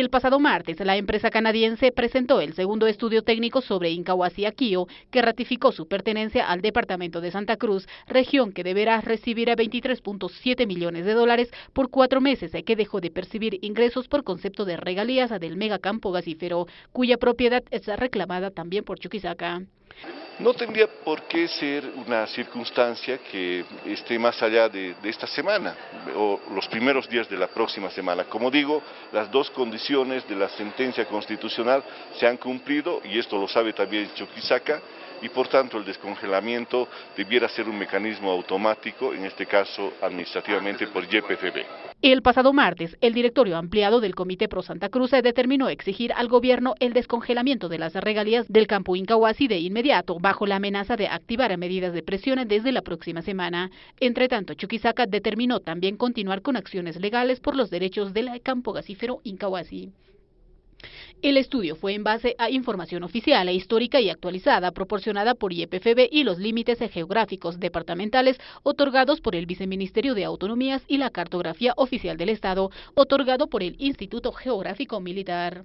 El pasado martes, la empresa canadiense presentó el segundo estudio técnico sobre Incahuasi Aquio, que ratificó su pertenencia al departamento de Santa Cruz, región que deberá recibir a 23.7 millones de dólares por cuatro meses que dejó de percibir ingresos por concepto de regalías del megacampo gasífero, cuya propiedad es reclamada también por Chuquisaca. No tendría por qué ser una circunstancia que esté más allá de, esta semana o los primeros días de la próxima semana. Como digo, las dos condiciones de la sentencia constitucional se han cumplido y esto lo sabe también Chuquisaca y por tanto el descongelamiento debiera ser un mecanismo automático, en este caso administrativamente por YPFB. El pasado martes, el directorio ampliado del Comité Pro Santa Cruz determinó exigir al gobierno el descongelamiento de las regalías del campo Incahuasi de inmediato, bajo la amenaza de activar medidas de presión desde la próxima semana. Entre tanto, Chuquisaca determinó también continuar con acciones legales por los derechos del campo gasífero Incahuasi. El estudio fue en base a información oficial e histórica y actualizada proporcionada por IEPFB y los límites geográficos departamentales otorgados por el Viceministerio de Autonomías y la Cartografía Oficial del Estado, otorgado por el Instituto Geográfico Militar.